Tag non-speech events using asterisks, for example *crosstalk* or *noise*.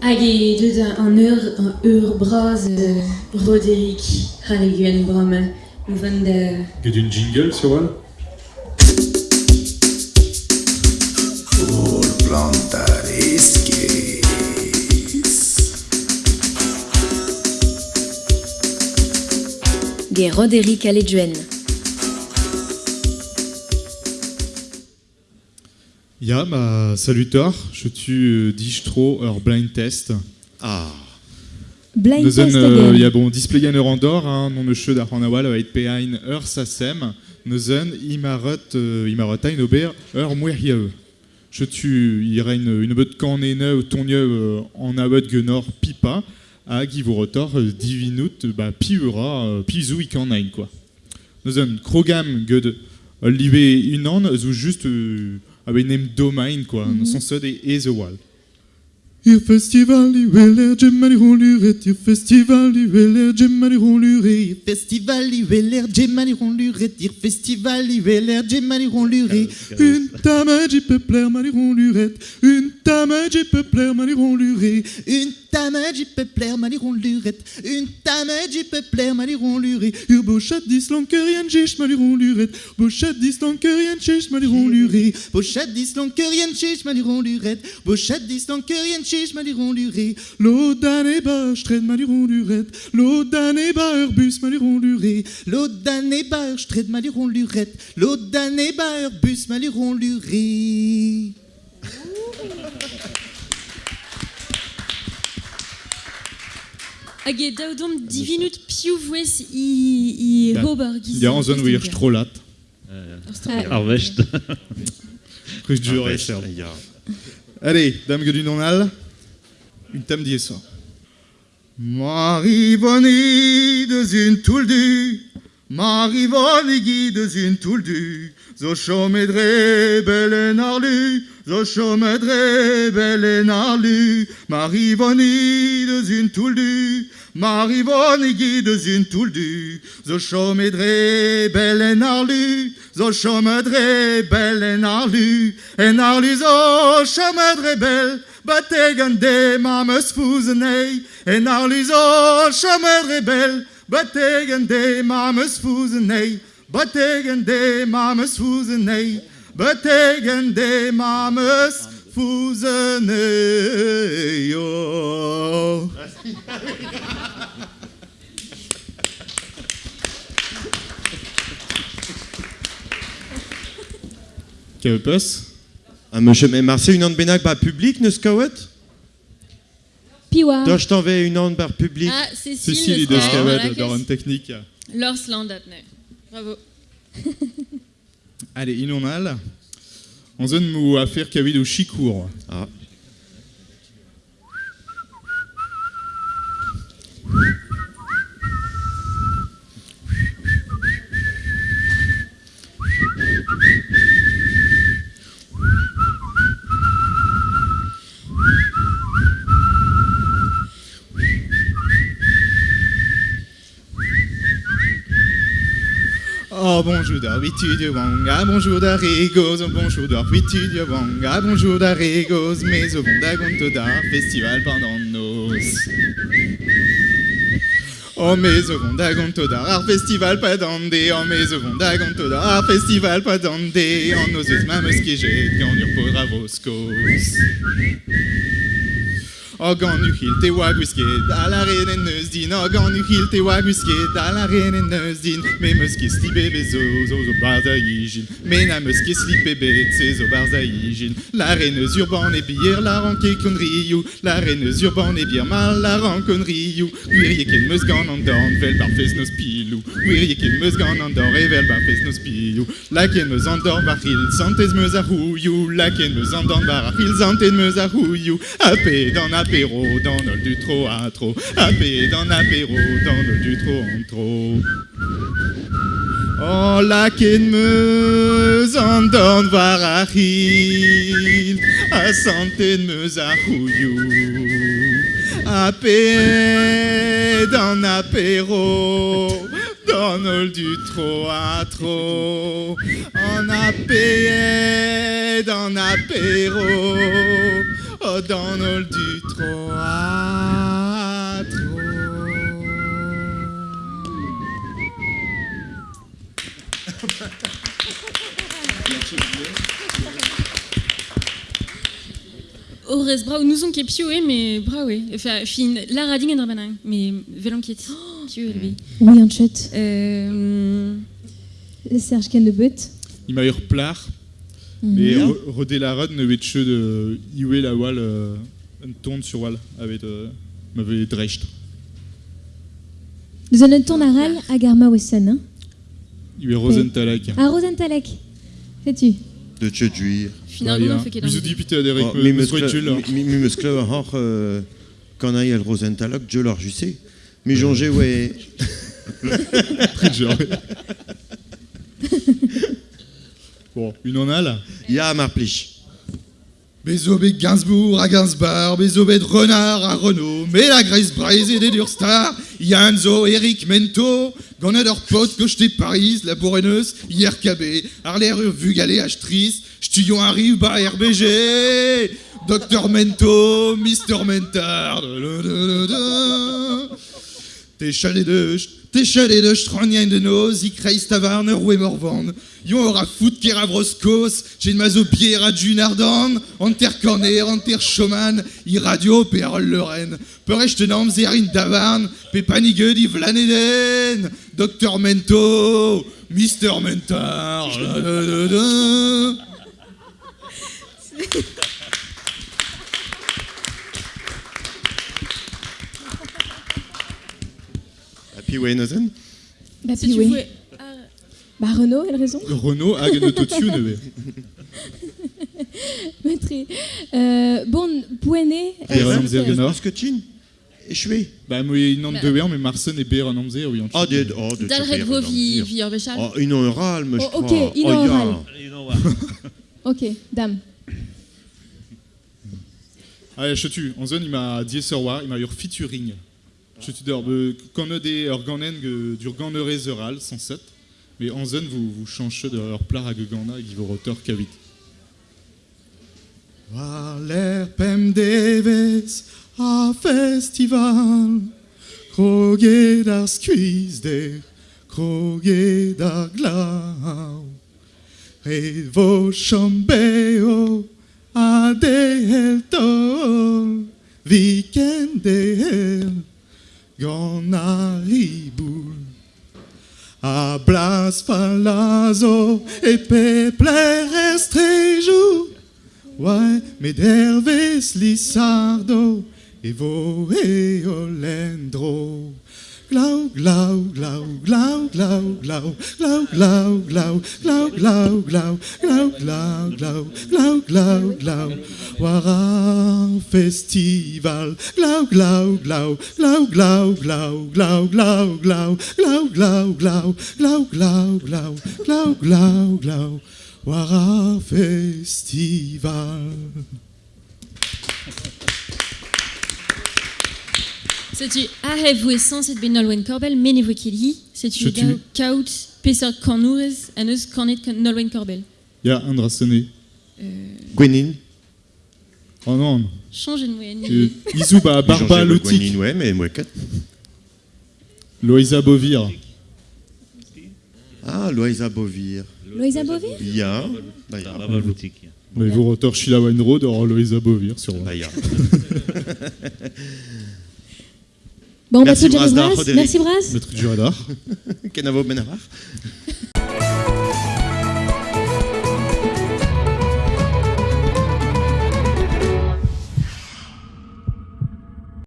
Hage deuet an ur, an ur braz euh, Roderick Haleguen brame. Ou vant da... Get une jingle sur elle Ge Roderick Aleduen. Ja, ma salutar, je tu distro ur blind test. Ah, Blind Neuzen, test euh, again. ya bon displayen ur an dor, hein, non eus da c'hant awal ait pehain ur sasem, neuzen imarot, euh, imarot ein ober ur mouer yae. Je tu ira une, une beut kanene ou tonye euh, en abot genor pipa, hag i rotor euh, divinut bah, piura, euh, pizou i kanain, quoi. Neuzen, krogam gud live une an, zou juste euh, avec nem domain, quoi, mm -hmm. sans sod et, et the wall. Ihr festival i weler gemari ronluret, ihr festival i weler gemari ronluret, Ir festival i veler gemani ronluret Ir festival i veler gemani ronluret une tamage mari ronluret, une tamage mari ronluret, Une tamage i peupler mani ronluret Une tamage i peupler mani ronluret ur bochat dislankerien jech mari ronluret, bochat dislankerien jech mari ronluret, Bochat dislankerien chich mani ronluret Bochat dislankerien chich mani ronluret lo dan e ba stred mari ronluret, lo dan e ba ur bus mari ronluret, L'eau d'année bar stred mani ronluret L'eau d'année bar bus mani Hag e daoudom divinut piou vouez i, i Da. hober giz. wir strolat, ruz ja. Allez, dame que du nonal, une tam die ça. Marivoni de zun touldu, Marivoni gi de zun touldu, zo chomedre belen arlu, zo chomedre belen arlu, Marivoni de zun touldu, Marivoni gi de zun touldu, zo chomedre belen arlu, zo chomedre belen arlu, en arlu zo chomedre bel, Bategen de mames fusenei, en arlu zo chomedre bel, Bategen de mames fusenei, Bategen de mames fusenei, Bategen de mames fusenei. Oh. Quel peus? Ah, monsieur, mais Marseille, une ande benak bar public, neus kaouet Piwa. Doch t'envoie une ande bar public. Ah, Cécile, Cécile le de frère, Scavet, voilà, dans une technique. Lors landat, ne. Bravo. *laughs* Allez, inonal. En zone mou à faire kavid au chicour. Ah. Oh bonjour d'arbitude wanga, bonjour d'arigos, oh, bonjour d'arbitude wanga, bonjour d'arigos, mais au bon d'agonto d'art, festival pendant nos. Oh mais au bon d'agonto d'art, festival pas d'andé, oh mais au bon d'agonto d'art, festival pas d'andé, en nos yeux mames qui jettent, quand nous pour avoscos. Oh gan nu hil te wag wisket a la ren en neus din. Oh gan nu hil te wag wisket a la ren en neus din. Me meus ket sli bebe zo zo barza ijin Me na meus ket sli bebe tse zo barza ijin La reneus urban e bier la ranke kon riou. La reneus urban e bier mal la ran kon riou. Gwirje ken meus gan an dorn vel bar fes nos pilou. Gwirje ken meus gan an dor e vel bar fes nos pilou. La ken meus an dorn bar hil santez meus a rouillou La ken meus an dorn bar hil santez meus a rouillou Apé dans apéro dans le du trop à trop. Apé dans apéro dans le du trop en trop. Oh la ken meus an dorn var a hil A santez meus a rouillou Apé dans apéro dans le du trop à trop. On a payé dans apéro dans le du teatro. Horrez brau, nuzon ket pio e, me brau e. Enfin, fin, la rading oh en drabanan, me velan ket pio e lebe. Oui, an chet. Euh... Serge Ken de Beut. Il m'a eu replar, mais mhm. Rodelaren vetche de Iwe la wall euh, un ton sur wall avec euh, m'avait drecht. Nous avons un ton aral à Garma Wesson. Hein. Iwe Rosentalek. Ah Rosentalek. C'est-tu De Tchedjuir. Finalement, on fait qu'il y a un député à Derek Mesquitchul. Mimesclave hor quand aille al je leur jussé. Mais jongé ouais. *laughs* Très genre. *laughs* Bon, une en a là? Ya mar plich. Gainsbourg à Gainsbar, Bézobé de Renard à Renault, mais la Grace Braise et des Durstar, Yanzo, Eric Mento, Gonador Pote, Cocheté Paris, La Bourreneuse, IRKB, Arler Vugalé, Actrice, Studion arrive, bah RBG, Docteur Mento, Mister Mentard, T'es chalet de, Techalele, Stronien de Noz, Ikreis Taverne, Roué Morvan. Yon aura foot Keravroskos, j'ai une mazo pierre Dunardan, Anter Corner, Anter Schoman, Iradio, Perol Lorraine. Perecht Norm, Zerin Taverne, Pepanigue, Vlaneden, Docteur Mento, Mister Mentor. Weinhosen bah, si tu pouvais... Euh, bah, Renault, elle a raison. Renault, Hagen Autotune. Matri. Euh, bon, Puene. Skutchin. Schwe. Bah, moi, ich bah. nan de Wehr, mais Marsen et Behren am oui. Ah, der, oh, der. Dal Redvo, wie, wie, ihr Bescheid? Oh, in Oral, me, je oh, crois. Ok, in Oral. Ok, dame. Allez, je tue. En zone, il m'a dit Sorwa, il m'a eu featuring. Je tue d'or, quand on a des organen du organeré zeral, 107. Mais en zone, vous, vous changez de leur plat à Gugana et vos roteurs cavit. Valer pem deves a festival Kroge dar skuiz der Kroge dar glau E vo chambeo a de hel tol Viken de Gonaribou, Ablas Palazzo et Pepler Estrejou, ouais, Mederves Lissardo, Evo et Olendro. Glau, glau, glau, glau, glau, glau, glau, glau, glau, glau, glau, glau, glau, glau, glau, glau, glau, glau, festival. Glau, glau, glau, glau, glau, glau, glau, glau, glau, glau, glau, glau, glau, glau, glau, glau, glau, glau, festival. Setu a hef vous sens et benol wen korbel, men evo keli, setu gao kaout peseurt kan ourez an eus kanet nol wen korbel. Ya, Andra Sene. Euh... Gwenin Oh non. Changez de moyenne. Euh, Isou, bah, Barba, Lotik. Gwenin, ouais, mais moi 4. Loïsa Bovir. Ah, Loïsa Bovir. Loïsa Bovir bah, Ya. Barba, Lotik. Mais vous retorchez la Weinrod, or Loïsa Bovir sur Bah, ya. *laughs* Bon, merci, Braz, Brass. Merci, Brass. Le *laughs*